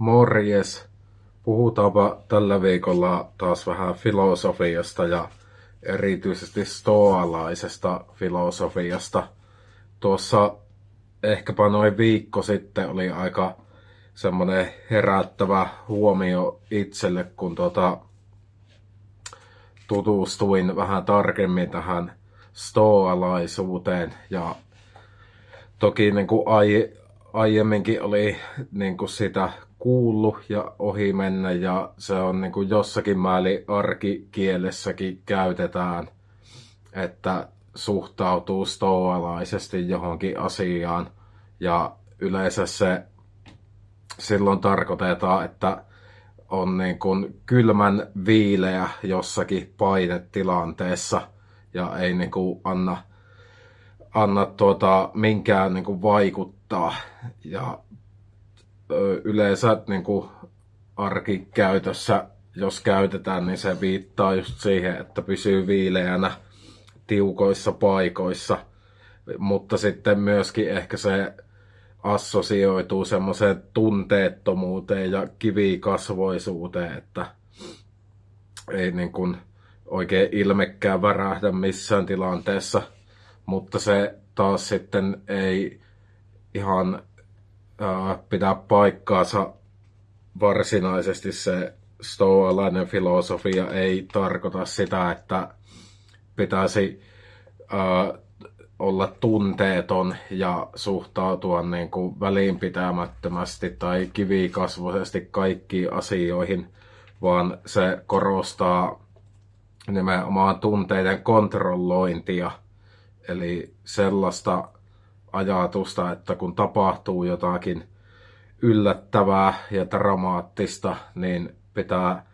Morjes! Puhutaanpa tällä viikolla taas vähän filosofiasta ja erityisesti stoalaisesta filosofiasta. Tuossa ehkäpä noin viikko sitten oli aika semmoinen herättävä huomio itselle, kun tuota, tutustuin vähän tarkemmin tähän stoalaisuuteen ja toki niin kuin ai, aiemminkin oli niin kuin sitä kuullut ja ohi mennä ja se on niin kuin jossakin määrin arkikielessäkin käytetään, että suhtautuu stoalaisesti johonkin asiaan. Ja yleensä se silloin tarkoitetaan, että on niin kuin kylmän viileä jossakin painetilanteessa ja ei niin kuin anna, anna tuota, minkään niin kuin vaikuttaa. Ja yleensä niin kuin arkikäytössä, jos käytetään, niin se viittaa just siihen, että pysyy viileänä tiukoissa paikoissa. Mutta sitten myöskin ehkä se assosioituu semmoiseen tunteettomuuteen ja kivikasvoisuuteen, että ei niin kuin oikein ilmekkään värähdä missään tilanteessa, mutta se taas sitten ei ihan ää, pidä paikkaansa varsinaisesti se stoalainen filosofia ei tarkoita sitä, että pitäisi ää, olla tunteeton ja suhtautua niin kuin välinpitämättömästi tai kivikasvoisesti kaikkiin asioihin, vaan se korostaa nimenomaan tunteiden kontrollointia. Eli sellaista ajatusta, että kun tapahtuu jotakin yllättävää ja dramaattista, niin pitää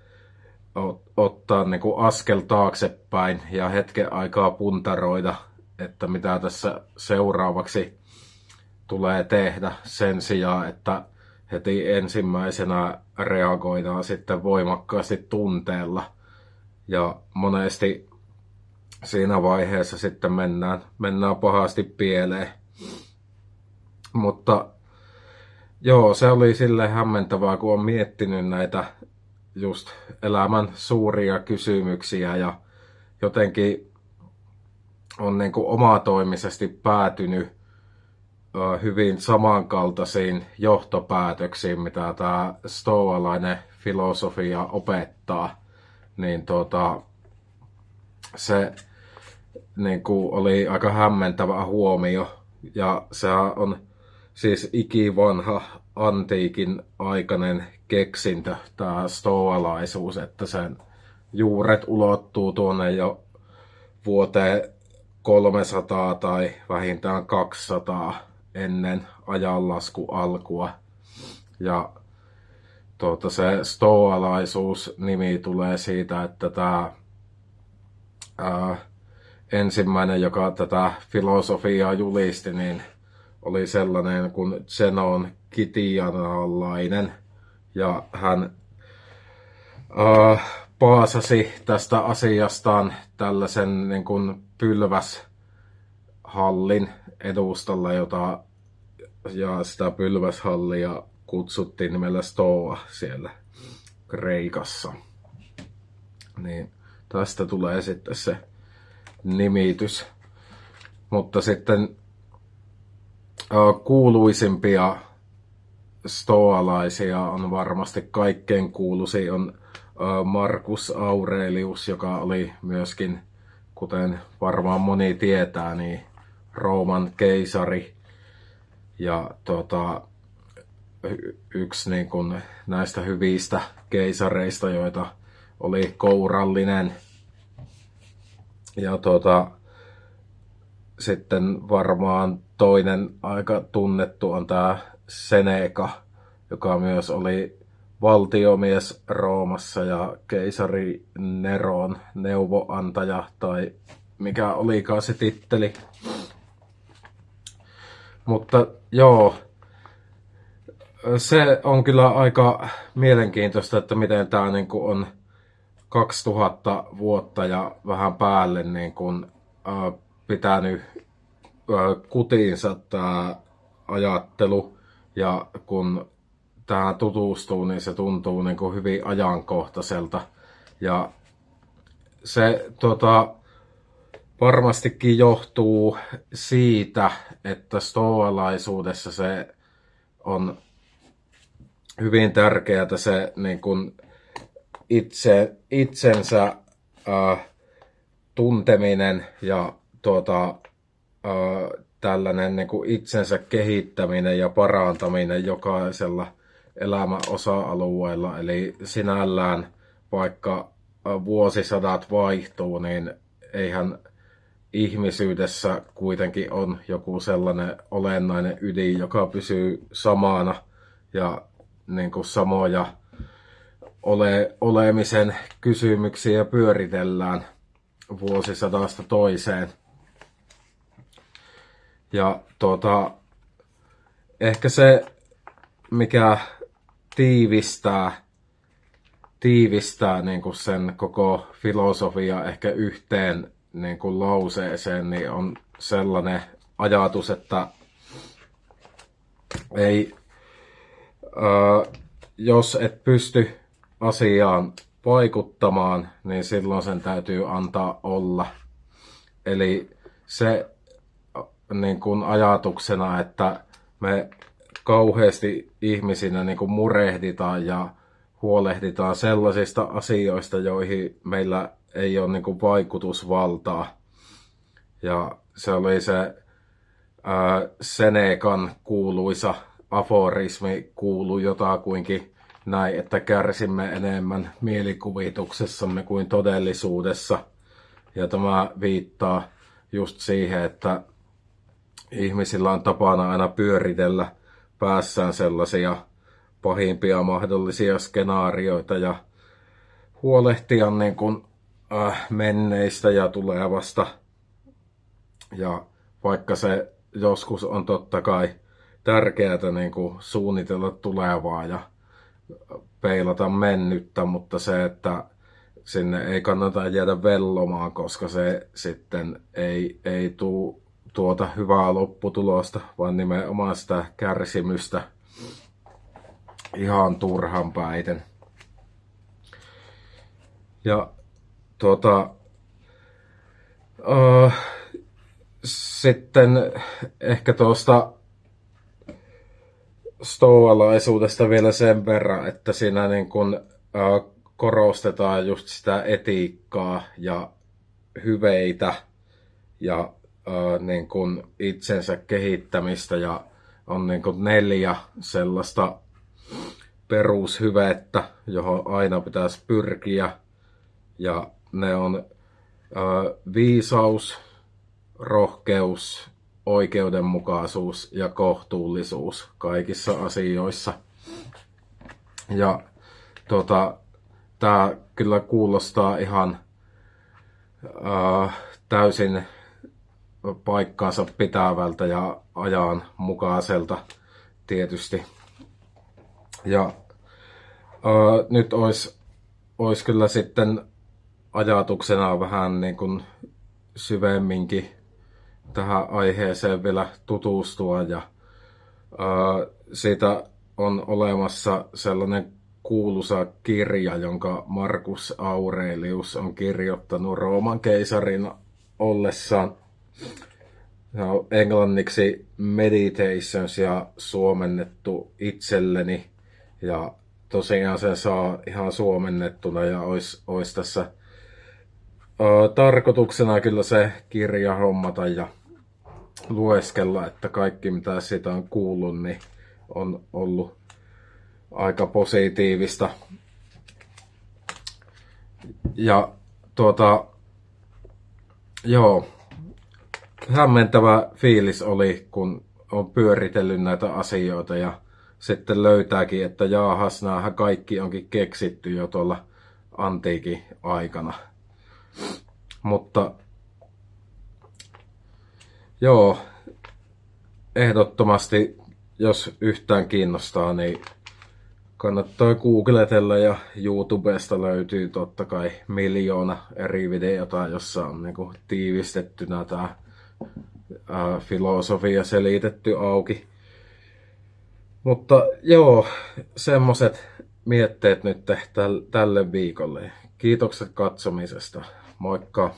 ottaa niin kuin askel taaksepäin ja hetken aikaa puntaroida että mitä tässä seuraavaksi tulee tehdä sen sijaan, että heti ensimmäisenä reagoidaan sitten voimakkaasti tunteella. Ja monesti siinä vaiheessa sitten mennään, mennään pahasti pieleen. Mutta joo, se oli sille hämmentävää, kun on miettinyt näitä just elämän suuria kysymyksiä ja jotenkin on niin kuin omatoimisesti päätynyt hyvin samankaltaisiin johtopäätöksiin, mitä tämä stoalainen filosofia opettaa, niin tuota, se niin kuin oli aika hämmentävä huomio. Ja se on siis ikivanha antiikin aikainen keksintö, tämä stoalaisuus, että sen juuret ulottuu tuonne jo vuoteen 300 tai vähintään 200 ennen ajanlasku alkua. Ja tuota, se stoalaisuus-nimi tulee siitä, että tämä ää, ensimmäinen, joka tätä filosofiaa julisti, niin oli sellainen kuin Zenon Kitianalainen. Ja hän ää, paasasi tästä asiastaan tällaisen niin kuin pylväshallin edustalla, jota ja sitä pylväshallia kutsuttiin nimellä Stoa siellä Kreikassa. Niin tästä tulee sitten se nimitys. Mutta sitten kuuluisimpia stoalaisia on varmasti kaikkein kuuluisin on Markus Aurelius, joka oli myöskin, kuten varmaan moni tietää, niin Rooman keisari ja tota, yksi niin kuin näistä hyvistä keisareista, joita oli kourallinen. Ja tota, sitten varmaan toinen aika tunnettu on tämä Seneca, joka myös oli valtiomies Roomassa ja keisari Neron neuvoantaja tai mikä olikaan se titteli. Mutta joo, se on kyllä aika mielenkiintoista, että miten tämä niin on 2000 vuotta ja vähän päälle niin kuin, äh, pitänyt äh, kutiinsa tämä ajattelu. Ja kun tähän tutustuu, niin se tuntuu niin kuin hyvin ajankohtaiselta. Ja se tota, varmastikin johtuu siitä, että stoalaisuudessa se on hyvin tärkeää se niin kuin itse, itsensä äh, tunteminen ja tuota, äh, tällainen niin kuin itsensä kehittäminen ja parantaminen jokaisella elämän osa-alueella. Eli sinällään vaikka vuosisadat vaihtuu, niin eihän ihmisyydessä kuitenkin on joku sellainen olennainen ydin, joka pysyy samana ja niin kuin samoja ole, olemisen kysymyksiä pyöritellään vuosisadasta toiseen. Ja tuota, ehkä se, mikä tiivistää, tiivistää niin kuin sen koko filosofia ehkä yhteen niin kuin lauseeseen, niin on sellainen ajatus, että ei, ää, jos et pysty asiaan vaikuttamaan, niin silloin sen täytyy antaa olla. Eli se niin kuin ajatuksena, että me kauheasti ihmisinä niin kuin murehditaan ja huolehditaan sellaisista asioista, joihin meillä ei ole niin kuin vaikutusvaltaa. Ja se oli se ää, Senekan kuuluisa aforismi kuulu jotakuinkin näin, että kärsimme enemmän mielikuvituksessamme kuin todellisuudessa. Ja tämä viittaa just siihen, että ihmisillä on tapana aina pyöritellä päässään sellaisia pahimpia mahdollisia skenaarioita ja huolehtia niin kuin, äh, menneistä ja tulevasta. Ja vaikka se joskus on totta kai tärkeää niin kuin suunnitella tulevaa ja peilata mennyttä, mutta se, että sinne ei kannata jäädä vellomaan, koska se sitten ei, ei tule tuota hyvää lopputulosta, vaan nimenomaan sitä kärsimystä ihan turhan päiten. Ja tuota, uh, sitten ehkä tuosta stoalaisuudesta vielä sen verran, että siinä niin kun, uh, korostetaan just sitä etiikkaa ja hyveitä ja niin kuin itsensä kehittämistä ja on niin kuin neljä sellaista perushyvettä, johon aina pitäisi pyrkiä. Ja ne on viisaus, rohkeus, oikeudenmukaisuus ja kohtuullisuus kaikissa asioissa. Ja tota, tämä kyllä kuulostaa ihan äh, täysin paikkaansa pitävältä ja ajan mukaiselta tietysti. Ja ää, nyt olisi olis kyllä sitten ajatuksena vähän niin kuin syvemminkin tähän aiheeseen vielä tutustua ja ää, siitä on olemassa sellainen kuuluisa kirja, jonka Markus Aurelius on kirjoittanut Rooman keisarin ollessaan No, englanniksi Meditations ja suomennettu itselleni. Ja tosiaan se saa ihan suomennettuna ja olisi, olisi tässä ö, tarkoituksena kyllä se kirja hommata ja lueskella, että kaikki mitä siitä on kuullut, niin on ollut aika positiivista. Ja tuota, joo, hämmentävä fiilis oli, kun on pyöritellyt näitä asioita ja sitten löytääkin, että jaahas, näähän kaikki onkin keksitty jo tuolla antiikin aikana. Mutta joo, ehdottomasti, jos yhtään kiinnostaa, niin kannattaa googletella ja YouTubesta löytyy totta kai miljoona eri videota, jossa on niinku tiivistettynä tämä filosofia selitetty auki. Mutta joo, semmoset mietteet nyt tälle viikolle. Kiitokset katsomisesta. Moikka!